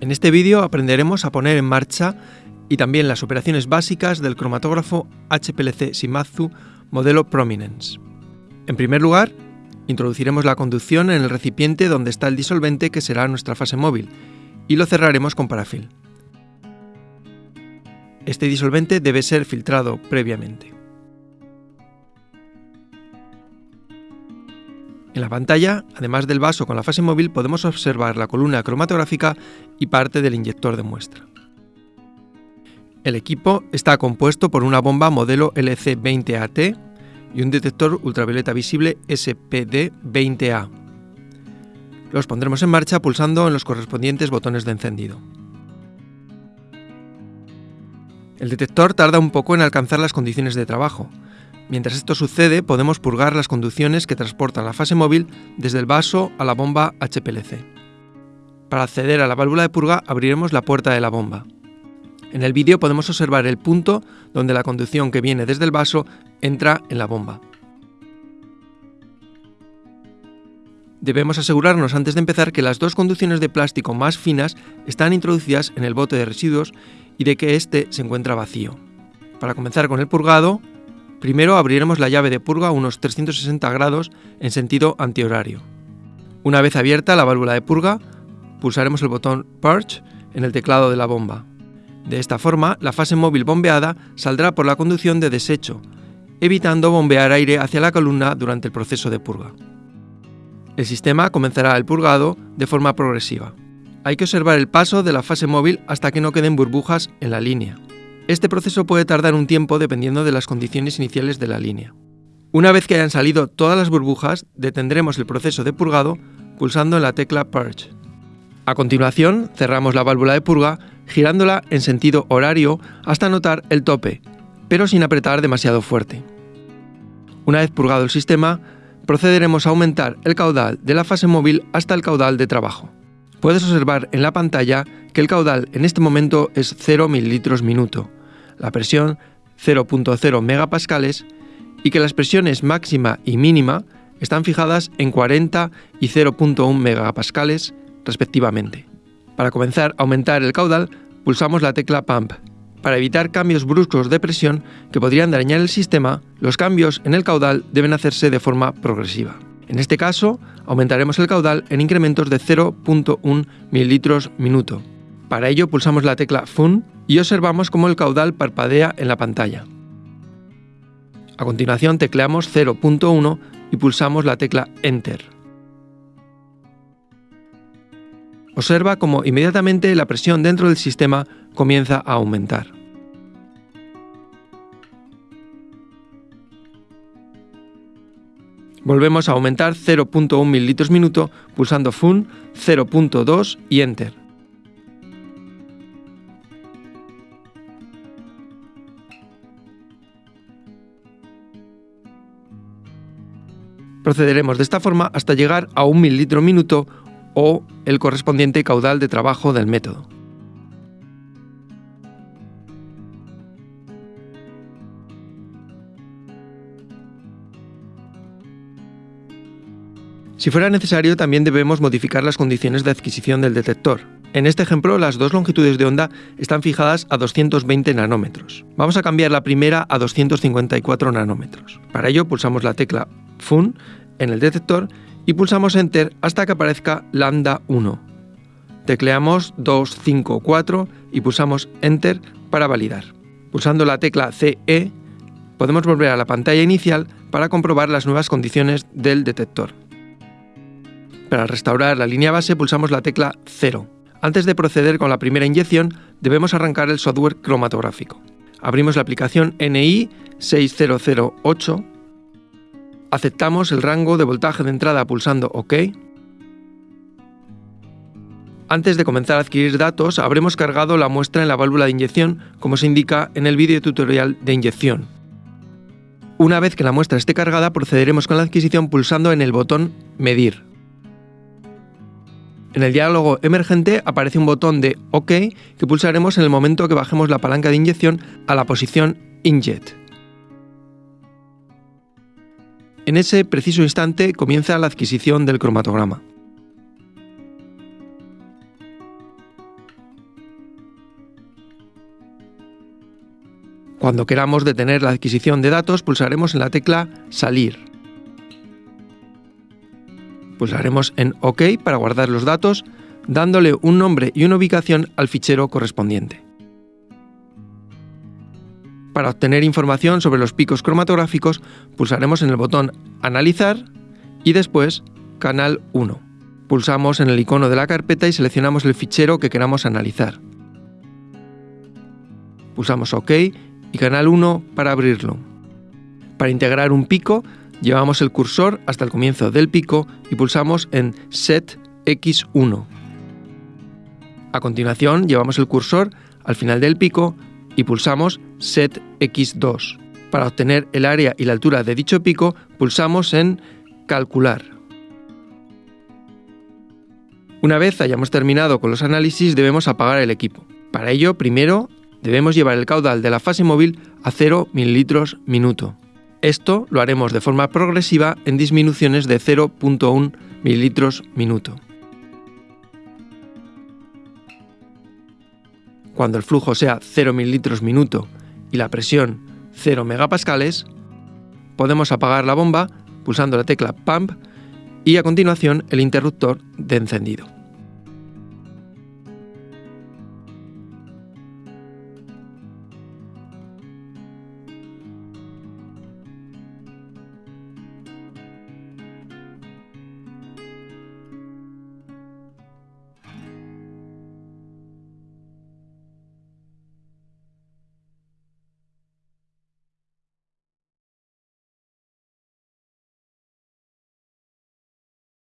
En este vídeo aprenderemos a poner en marcha y también las operaciones básicas del cromatógrafo HPLC Shimadzu modelo Prominence. En primer lugar, introduciremos la conducción en el recipiente donde está el disolvente que será nuestra fase móvil y lo cerraremos con parafil. Este disolvente debe ser filtrado previamente. En la pantalla, además del vaso con la fase móvil, podemos observar la columna cromatográfica y parte del inyector de muestra. El equipo está compuesto por una bomba modelo LC20AT y un detector ultravioleta visible SPD20A. Los pondremos en marcha pulsando en los correspondientes botones de encendido. El detector tarda un poco en alcanzar las condiciones de trabajo, Mientras esto sucede, podemos purgar las conducciones que transportan la fase móvil desde el vaso a la bomba HPLC. Para acceder a la válvula de purga abriremos la puerta de la bomba. En el vídeo podemos observar el punto donde la conducción que viene desde el vaso entra en la bomba. Debemos asegurarnos antes de empezar que las dos conducciones de plástico más finas están introducidas en el bote de residuos y de que éste se encuentra vacío. Para comenzar con el purgado, Primero abriremos la llave de purga a unos 360 grados en sentido antihorario. Una vez abierta la válvula de purga, pulsaremos el botón Purge en el teclado de la bomba. De esta forma, la fase móvil bombeada saldrá por la conducción de desecho, evitando bombear aire hacia la columna durante el proceso de purga. El sistema comenzará el purgado de forma progresiva. Hay que observar el paso de la fase móvil hasta que no queden burbujas en la línea. Este proceso puede tardar un tiempo dependiendo de las condiciones iniciales de la línea. Una vez que hayan salido todas las burbujas, detendremos el proceso de purgado pulsando en la tecla Purge. A continuación, cerramos la válvula de purga girándola en sentido horario hasta notar el tope, pero sin apretar demasiado fuerte. Una vez purgado el sistema, procederemos a aumentar el caudal de la fase móvil hasta el caudal de trabajo. Puedes observar en la pantalla que el caudal en este momento es 0 mililitros minuto, la presión 0.0 megapascales y que las presiones máxima y mínima están fijadas en 40 y 0.1 megapascales respectivamente. Para comenzar a aumentar el caudal, pulsamos la tecla Pump. Para evitar cambios bruscos de presión que podrían dañar el sistema, los cambios en el caudal deben hacerse de forma progresiva. En este caso, aumentaremos el caudal en incrementos de 0.1 mililitros minuto. Para ello pulsamos la tecla Fun y observamos cómo el caudal parpadea en la pantalla. A continuación tecleamos 0.1 y pulsamos la tecla Enter. Observa cómo inmediatamente la presión dentro del sistema comienza a aumentar. Volvemos a aumentar 0.1 ml minuto pulsando Fun 0.2 y Enter. Procederemos de esta forma hasta llegar a 1 mililitro minuto o el correspondiente caudal de trabajo del método. Si fuera necesario, también debemos modificar las condiciones de adquisición del detector. En este ejemplo, las dos longitudes de onda están fijadas a 220 nanómetros. Vamos a cambiar la primera a 254 nanómetros. Para ello, pulsamos la tecla FUN en el detector y pulsamos Enter hasta que aparezca lambda 1. Tecleamos 254 y pulsamos Enter para validar. Pulsando la tecla CE, podemos volver a la pantalla inicial para comprobar las nuevas condiciones del detector. Para restaurar la línea base pulsamos la tecla 0. Antes de proceder con la primera inyección, debemos arrancar el software cromatográfico. Abrimos la aplicación NI 6008, aceptamos el rango de voltaje de entrada pulsando OK. Antes de comenzar a adquirir datos, habremos cargado la muestra en la válvula de inyección, como se indica en el vídeo tutorial de inyección. Una vez que la muestra esté cargada, procederemos con la adquisición pulsando en el botón Medir. En el diálogo emergente aparece un botón de OK que pulsaremos en el momento que bajemos la palanca de inyección a la posición Injet. En ese preciso instante comienza la adquisición del cromatograma. Cuando queramos detener la adquisición de datos, pulsaremos en la tecla Salir. Pulsaremos en OK para guardar los datos, dándole un nombre y una ubicación al fichero correspondiente. Para obtener información sobre los picos cromatográficos, pulsaremos en el botón Analizar y después Canal 1. Pulsamos en el icono de la carpeta y seleccionamos el fichero que queramos analizar. Pulsamos OK y Canal 1 para abrirlo. Para integrar un pico, llevamos el cursor hasta el comienzo del pico y pulsamos en Set X1. A continuación, llevamos el cursor al final del pico y pulsamos Set X2. Para obtener el área y la altura de dicho pico, pulsamos en Calcular. Una vez hayamos terminado con los análisis, debemos apagar el equipo. Para ello, primero debemos llevar el caudal de la fase móvil a 0 ml minuto. Esto lo haremos de forma progresiva en disminuciones de 0.1 ml minuto. Cuando el flujo sea 0 ml minuto y la presión 0 megapascales, podemos apagar la bomba pulsando la tecla Pump y a continuación el interruptor de encendido.